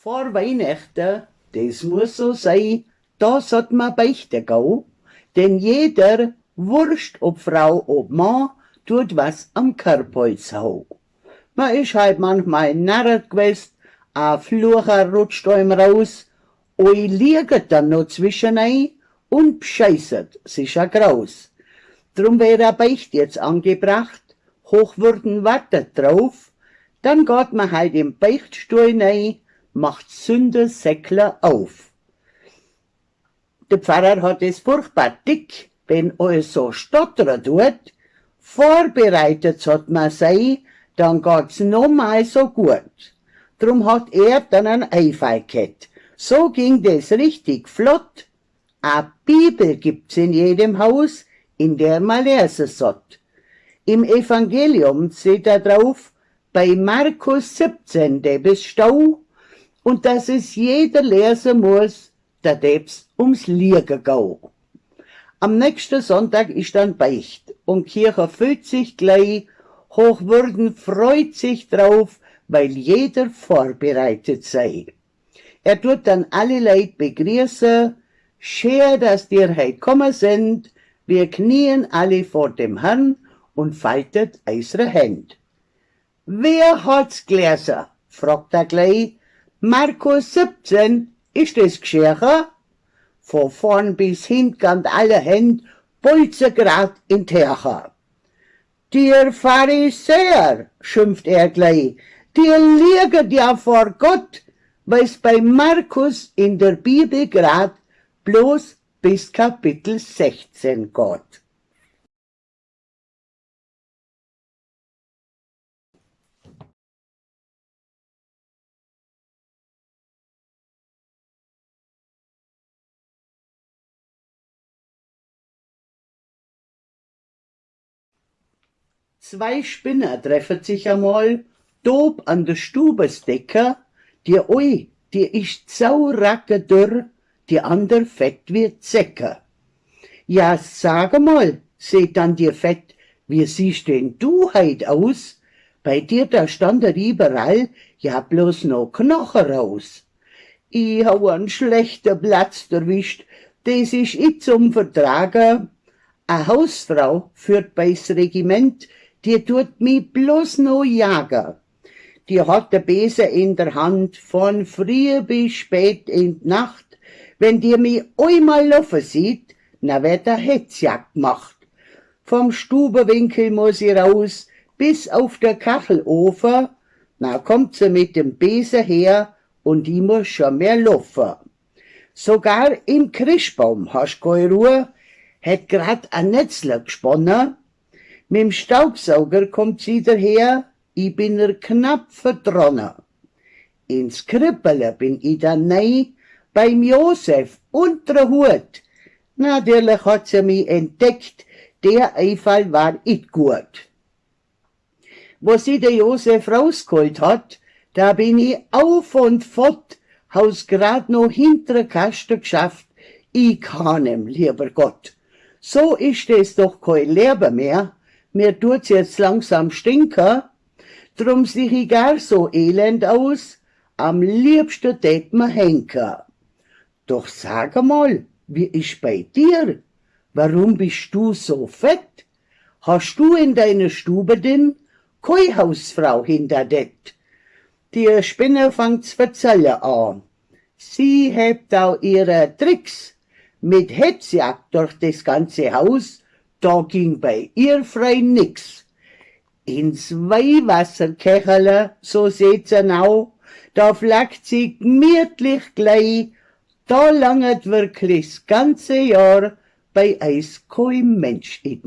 Vor Weihnachten, das muss so sein, da sollt man beichten gehen, denn jeder, wurscht ob Frau, ob Mann, tut was am Körpholz hau. Man ist halt manchmal narret gewesen, a Flucher rutscht einem raus, oi liegt dann noch zwischen ein und bescheißert sich a Graus. Drum wäre a Beicht jetzt angebracht, Hochwürden wartet drauf, dann geht man halt im Beichtstuhl nei, macht Sündersäckler auf. Der Pfarrer hat es furchtbar dick, wenn alles so stottern tut. Vorbereitet hat man sei, dann geht's noch mal so gut. Drum hat er dann ein Einfall gehabt. So ging das richtig flott. A Bibel gibt's in jedem Haus, in der man lesen sollt. Im Evangelium seht er drauf, bei Markus 17, der bis Stau, und dass es jeder lesen muss, da deb's ums Liegen gehen. Am nächsten Sonntag ist dann Beicht und Kirche füllt sich gleich, Hochwürden freut sich drauf, weil jeder vorbereitet sei. Er tut dann alle Leute begrüßen, schön, dass dir heut kommen sind, wir knien alle vor dem Herrn und faltet eisere Hände. Wer hat's gelesen? fragt er gleich. Markus 17, ist das geschehen? Von vorn bis hinten alle Hände bolzen grad in Terche. Dir Pharisäer, schimpft er gleich, dir liegt ja vor Gott, weil's bei Markus in der Bibel grad bloß bis Kapitel 16 geht. Zwei Spinner treffen sich einmal, dob an der Stubesdecke, die oi, die ist sauracke dürr, die ander fett wie Zecke. Ja, sag mal, seht dann dir Fett, wie siehst denn du heut aus? Bei dir da stand er überall, ja bloß noch Knochen raus. Ich hau einen schlechten Platz erwischt, des ist ich zum Vertragen. A Hausfrau führt bei's Regiment, die tut mi bloß no jagen. Die hat der Besen in der Hand, von früh bis spät in die Nacht. Wenn die mi einmal laufen sieht, na wird der Hetzjagd gemacht. Vom Stubenwinkel muss sie raus, bis auf der Kachelofen, na kommt sie mit dem Besen her und die muss schon mehr laufen. Sogar im Christbaum hast keine Ruhe, hat grad ein Netzler gesponnen, Mit'm Staubsauger kommt sie daher, ich bin er knapp verdronnen. Ins Krippele bin ich dann nei, beim Josef unter Hut. Natürlich hat sie mich entdeckt, der Einfall war it gut. Wo sie der Josef rausgeholt hat, da bin ich auf und fort, haus grad noch hintere Kaste geschafft, ich kann ihm, lieber Gott. So ist es doch kein Leben mehr, mir tut's jetzt langsam stinken, drum sieh ich gar so elend aus, am liebsten tät mir henken. Doch sag mal, wie ist bei dir? Warum bist du so fett? Hast du in deiner Stube denn kei Hausfrau hinter det? Die Spinne fangt's verzelle an. Sie hebt auch ihre Tricks mit Hetzjagd durch das ganze Haus da ging bei ihr frei nix. Ins Weihwasserkechele, so seht's nau, da flackt sie gemütlich gleich, da langet wirklich das ganze Jahr bei eis kein Mensch in